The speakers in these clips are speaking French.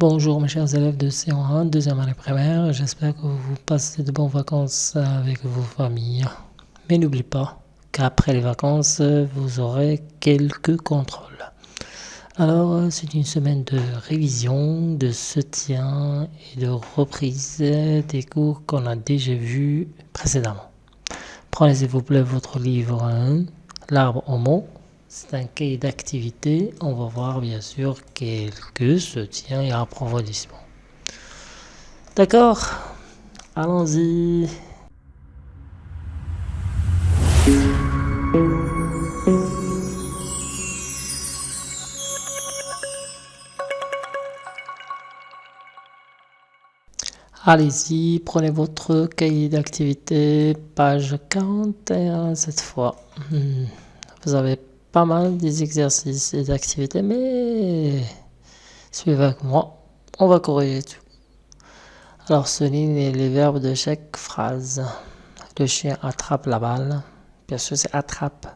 Bonjour mes chers élèves de C1, deuxième année primaire. J'espère que vous passez de bonnes vacances avec vos familles. Mais n'oubliez pas qu'après les vacances, vous aurez quelques contrôles. Alors, c'est une semaine de révision, de soutien et de reprise des cours qu'on a déjà vus précédemment. Prenez s'il vous plaît votre livre 1, l'arbre au mot c'est un cahier d'activité. On va voir bien sûr quelques soutiens et approfondissements. D'accord Allons-y. Allez-y, prenez votre cahier d'activité, page 41 cette fois. Hmm. Vous avez pas mal des exercices et d'activités, mais suivez avec moi, on va corriger tout. Alors, souligne les verbes de chaque phrase. Le chien attrape la balle. Bien sûr, c'est attrape.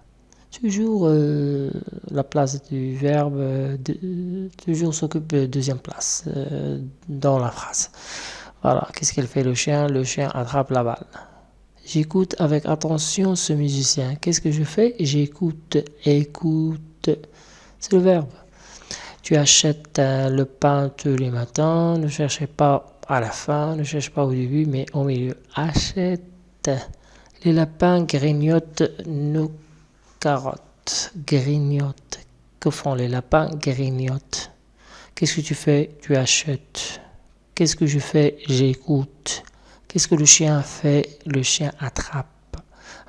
Toujours euh, la place du verbe, toujours s'occupe de deuxième place euh, dans la phrase. Voilà, qu'est-ce qu'elle fait le chien? Le chien attrape la balle. J'écoute avec attention ce musicien. Qu'est-ce que je fais? J'écoute, écoute. C'est le verbe. Tu achètes euh, le pain tous les matins. Ne cherchez pas à la fin, ne cherche pas au début, mais au milieu. Achète. Les lapins grignotent nos carottes. Grignotent. Que font les lapins? Grignotent. Qu'est-ce que tu fais? Tu achètes. Qu'est-ce que je fais? J'écoute. Qu'est-ce que le chien fait? Le chien attrape.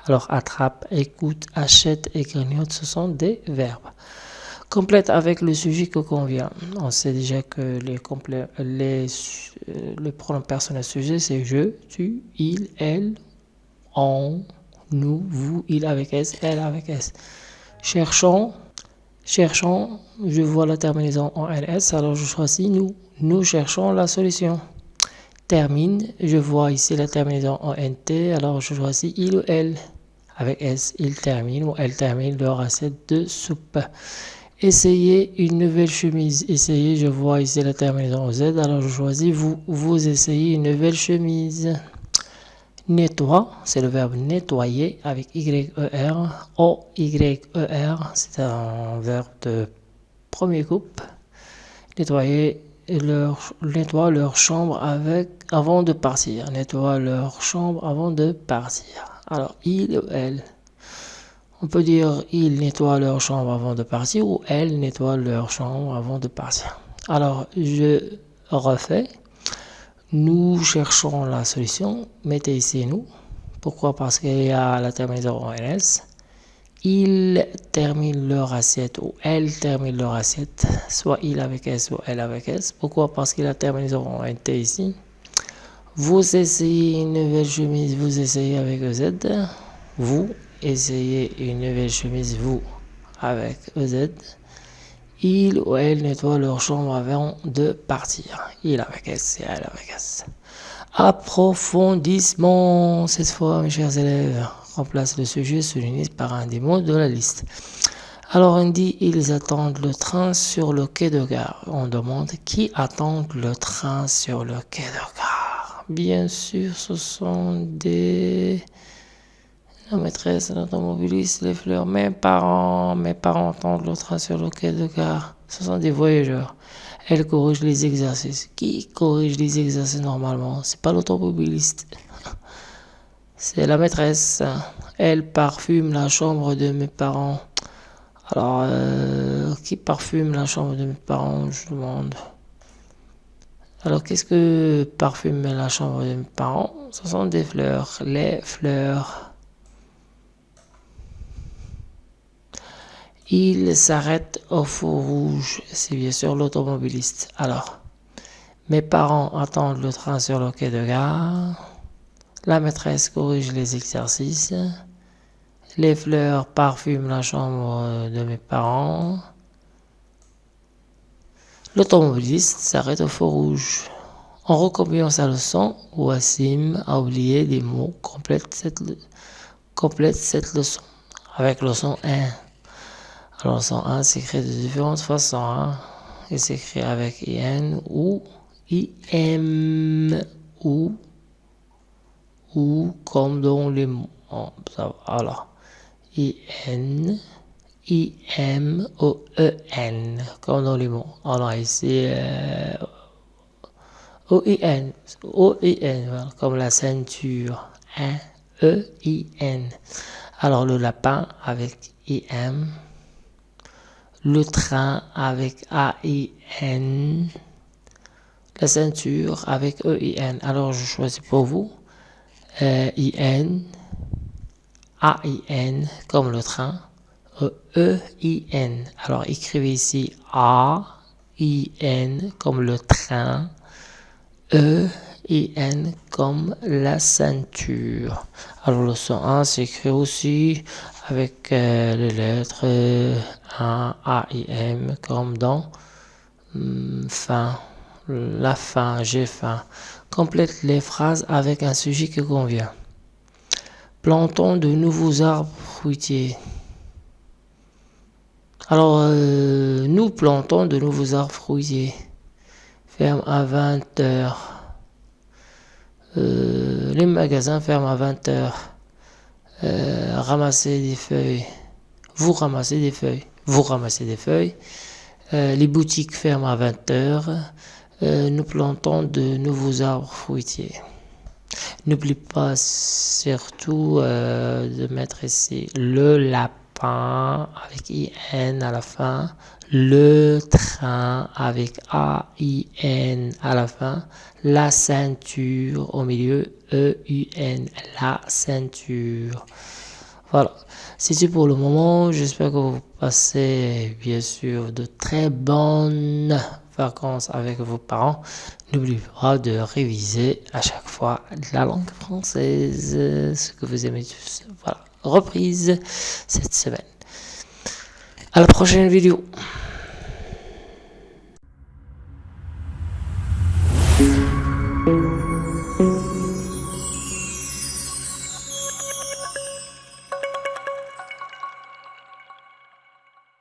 Alors attrape, écoute, achète et grignote, ce sont des verbes. Complète avec le sujet que convient. On sait déjà que les, les, euh, le pronom personnel sujet, c'est je, tu, il, elle, on, nous, vous, il avec S, elle avec S. Cherchons, cherchons, je vois la terminaison en LS, alors je choisis nous. Nous cherchons la solution termine, je vois ici la terminaison en NT, alors je choisis il ou elle. Avec S, il termine ou elle termine leur assiette de soupe. Essayez une nouvelle chemise. Essayez, je vois ici la terminaison Z, alors je choisis vous. Vous essayez une nouvelle chemise. Nettoie, c'est le verbe nettoyer avec Y-E-R. O-Y-E-R, c'est un verbe de premier couple. Nettoyer leur nettoie leur chambre avec avant de partir. Nettoie leur chambre avant de partir. Alors, il ou elle? On peut dire il nettoie leur chambre avant de partir ou elle nettoie leur chambre avant de partir. Alors, je refais. Nous cherchons la solution. Mettez ici nous. Pourquoi? Parce qu'il y a la terminaison en ls ils terminent leur assiette ou elles terminent leur assiette, soit il avec S ou elle avec S. Pourquoi? Parce qu'il a terminé en T ici. Vous essayez une nouvelle chemise, vous essayez avec EZ. Vous essayez une nouvelle chemise, vous avec EZ. Il ou elle nettoie leur chambre avant de partir. Il avec S et elle avec S. Approfondissement, cette fois, mes chers élèves remplace le sujet souligné par un des mots de la liste. Alors on dit ils attendent le train sur le quai de gare. On demande qui attend le train sur le quai de gare. Bien sûr, ce sont des la maîtresse, l'automobiliste, les fleurs, mes parents, mes parents attendent le train sur le quai de gare. Ce sont des voyageurs. Elle corrige les exercices. Qui corrige les exercices normalement? C'est pas l'automobiliste. C'est la maîtresse. Elle parfume la chambre de mes parents. Alors, euh, qui parfume la chambre de mes parents, je demande. Alors, qu'est-ce que parfume la chambre de mes parents? Ce sont des fleurs, les fleurs. Il s'arrête au feu rouge, c'est bien sûr l'automobiliste. Alors, mes parents attendent le train sur le quai de gare. La maîtresse corrige les exercices. Les fleurs parfument la chambre de mes parents. L'automobiliste s'arrête au feu rouge. En recopiant sa leçon, Wassim a oublié des mots. Complète cette, complète leçon avec leçon 1. Alors, leçon 1 s'écrit de différentes façons. Hein. il s'écrit avec IN ou IM ou ou comme dans les mots. Oh, voilà. IN I-M O E N comme dans les mots. Alors ici euh, O I N O I N comme la ceinture. Hein? E. Alors le lapin avec I M. Le train avec A I N. La ceinture avec E I N. Alors je choisis pour vous euh, I N A I N comme le train. E-I-N. Alors écrivez ici A-I-N comme le train. E-I-N comme la ceinture. Alors le son 1 s'écrit aussi avec euh, les lettres A, A-I-M comme dans hmm, fin. La fin, j'ai faim. Complète les phrases avec un sujet qui convient. Plantons de nouveaux arbres fruitiers. Alors, euh, nous plantons de nouveaux arbres fruitiers. Ferme à 20 heures. Euh, les magasins ferment à 20 heures. Euh, ramasser des feuilles. Vous ramassez des feuilles. Vous ramassez des feuilles. les boutiques ferment à 20 heures. Nous plantons de nouveaux arbres fruitiers. N'oublie pas surtout de mettre ici le lapin avec IN à la fin, le train avec A-I-N à la fin, la ceinture au milieu, E-U-N, la ceinture. Voilà, c'est tout pour le moment. J'espère que vous passez bien sûr de très bonnes vacances avec vos parents. N'oubliez pas de réviser à chaque fois la langue française, ce que vous aimez tous. Voilà reprise cette semaine. À la prochaine vidéo.